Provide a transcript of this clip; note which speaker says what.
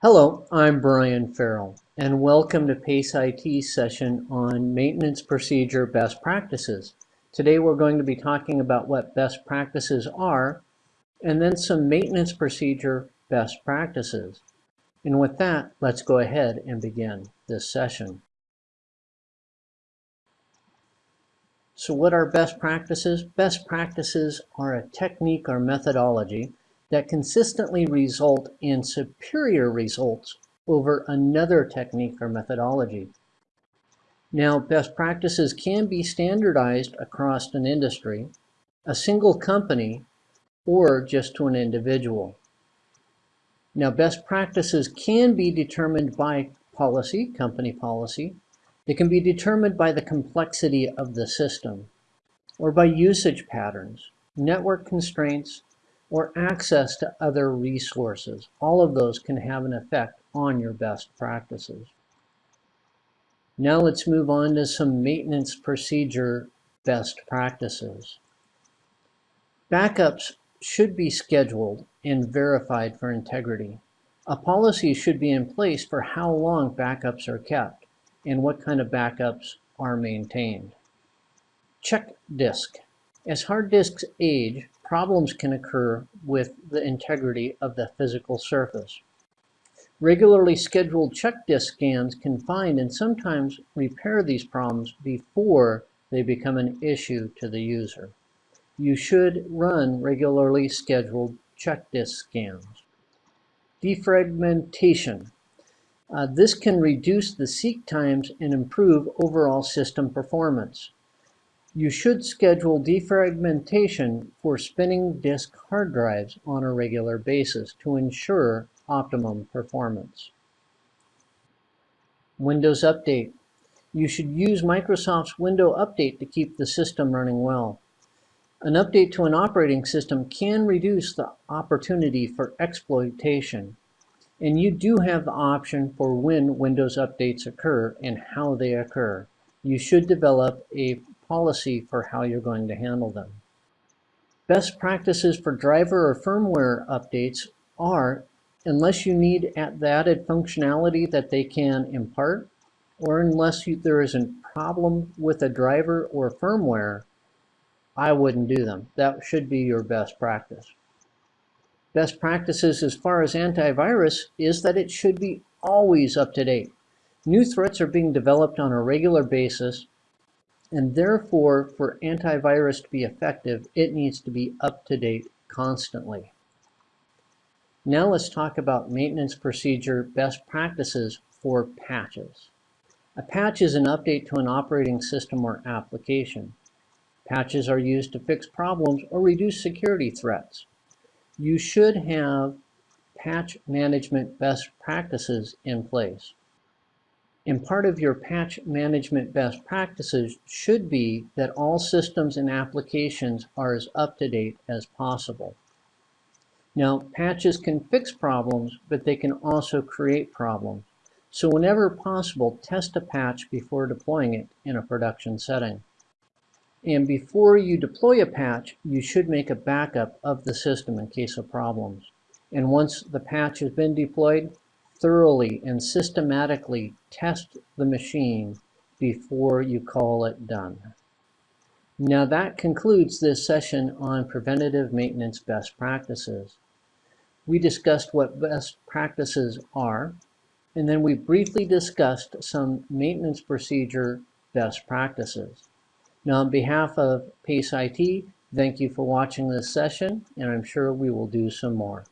Speaker 1: Hello, I'm Brian Farrell, and welcome to PACE IT session on Maintenance Procedure Best Practices. Today we're going to be talking about what best practices are, and then some maintenance procedure best practices. And with that, let's go ahead and begin this session. So what are best practices? Best practices are a technique or methodology that consistently result in superior results over another technique or methodology. Now, best practices can be standardized across an industry, a single company, or just to an individual. Now, best practices can be determined by policy, company policy. They can be determined by the complexity of the system, or by usage patterns, network constraints, or access to other resources. All of those can have an effect on your best practices. Now let's move on to some maintenance procedure best practices. Backups should be scheduled and verified for integrity. A policy should be in place for how long backups are kept and what kind of backups are maintained. Check disk. As hard disks age, problems can occur with the integrity of the physical surface. Regularly scheduled check disk scans can find and sometimes repair these problems before they become an issue to the user. You should run regularly scheduled check disk scans. Defragmentation. Uh, this can reduce the seek times and improve overall system performance. You should schedule defragmentation for spinning disk hard drives on a regular basis to ensure optimum performance. Windows Update. You should use Microsoft's Window Update to keep the system running well. An update to an operating system can reduce the opportunity for exploitation. And you do have the option for when Windows updates occur and how they occur. You should develop a policy for how you're going to handle them. Best practices for driver or firmware updates are, unless you need added functionality that they can impart, or unless you, there is a problem with a driver or firmware, I wouldn't do them. That should be your best practice. Best practices as far as antivirus is that it should be always up to date. New threats are being developed on a regular basis and therefore, for antivirus to be effective, it needs to be up to date constantly. Now let's talk about maintenance procedure best practices for patches. A patch is an update to an operating system or application. Patches are used to fix problems or reduce security threats. You should have patch management best practices in place. And part of your patch management best practices should be that all systems and applications are as up to date as possible. Now, patches can fix problems, but they can also create problems. So whenever possible, test a patch before deploying it in a production setting. And before you deploy a patch, you should make a backup of the system in case of problems. And once the patch has been deployed, thoroughly and systematically test the machine before you call it done. Now that concludes this session on preventative maintenance best practices. We discussed what best practices are, and then we briefly discussed some maintenance procedure best practices. Now on behalf of PACE IT, thank you for watching this session, and I'm sure we will do some more.